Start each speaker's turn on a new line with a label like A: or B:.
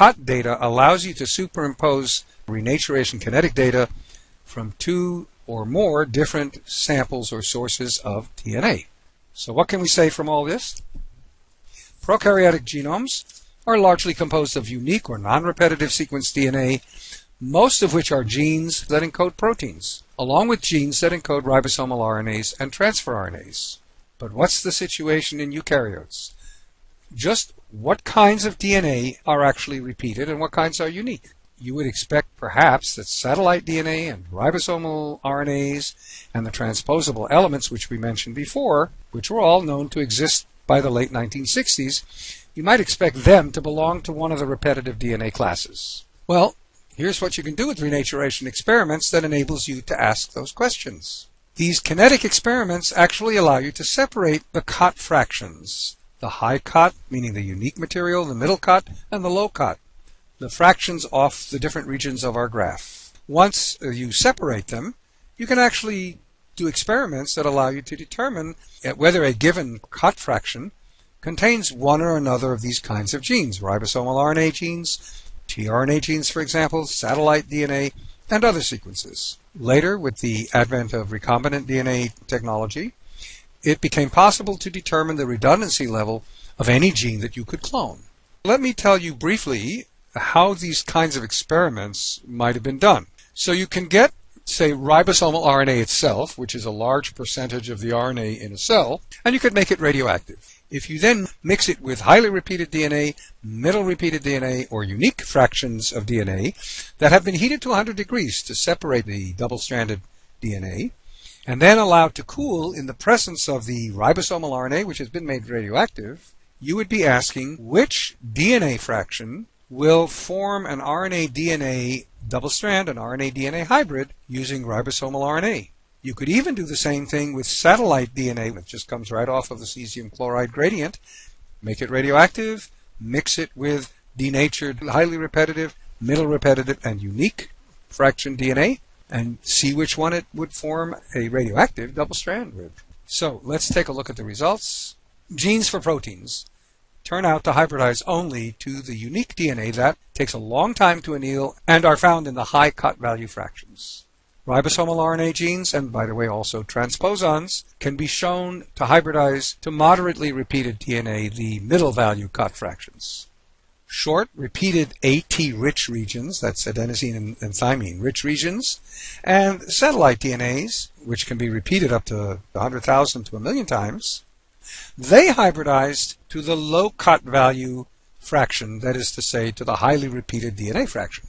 A: cot data allows you to superimpose renaturation kinetic data from two or more different samples or sources of DNA. So what can we say from all this? Prokaryotic genomes are largely composed of unique or non-repetitive sequence DNA, most of which are genes that encode proteins, along with genes that encode ribosomal RNAs and transfer RNAs. But what's the situation in eukaryotes? Just what kinds of DNA are actually repeated and what kinds are unique? You would expect perhaps that satellite DNA and ribosomal RNAs and the transposable elements which we mentioned before, which were all known to exist by the late 1960s, you might expect them to belong to one of the repetitive DNA classes. Well, here's what you can do with renaturation experiments that enables you to ask those questions. These kinetic experiments actually allow you to separate the cot fractions. The high cot, meaning the unique material, the middle cot, and the low cot. The fractions off the different regions of our graph. Once you separate them, you can actually do experiments that allow you to determine whether a given cot fraction contains one or another of these kinds of genes, ribosomal RNA genes, tRNA genes, for example, satellite DNA, and other sequences. Later, with the advent of recombinant DNA technology, it became possible to determine the redundancy level of any gene that you could clone. Let me tell you briefly how these kinds of experiments might have been done. So you can get, say, ribosomal RNA itself, which is a large percentage of the RNA in a cell, and you could make it radioactive. If you then mix it with highly repeated DNA, middle repeated DNA, or unique fractions of DNA that have been heated to 100 degrees to separate the double-stranded DNA, and then allowed to cool in the presence of the ribosomal RNA, which has been made radioactive, you would be asking which DNA fraction will form an RNA DNA double strand, an RNA DNA hybrid using ribosomal RNA. You could even do the same thing with satellite DNA which just comes right off of the cesium chloride gradient. Make it radioactive, mix it with denatured, highly repetitive, middle repetitive, and unique fraction DNA, and see which one it would form a radioactive double strand with. So let's take a look at the results. Genes for proteins turn out to hybridize only to the unique DNA that takes a long time to anneal and are found in the high cot value fractions. Ribosomal RNA genes, and by the way also transposons, can be shown to hybridize to moderately repeated DNA, the middle value cot fractions. Short, repeated AT-rich regions, that's adenosine and, and thymine rich regions, and satellite DNAs, which can be repeated up to 100,000 to a million times, they hybridized to the low cot value fraction, that is to say, to the highly repeated DNA fraction.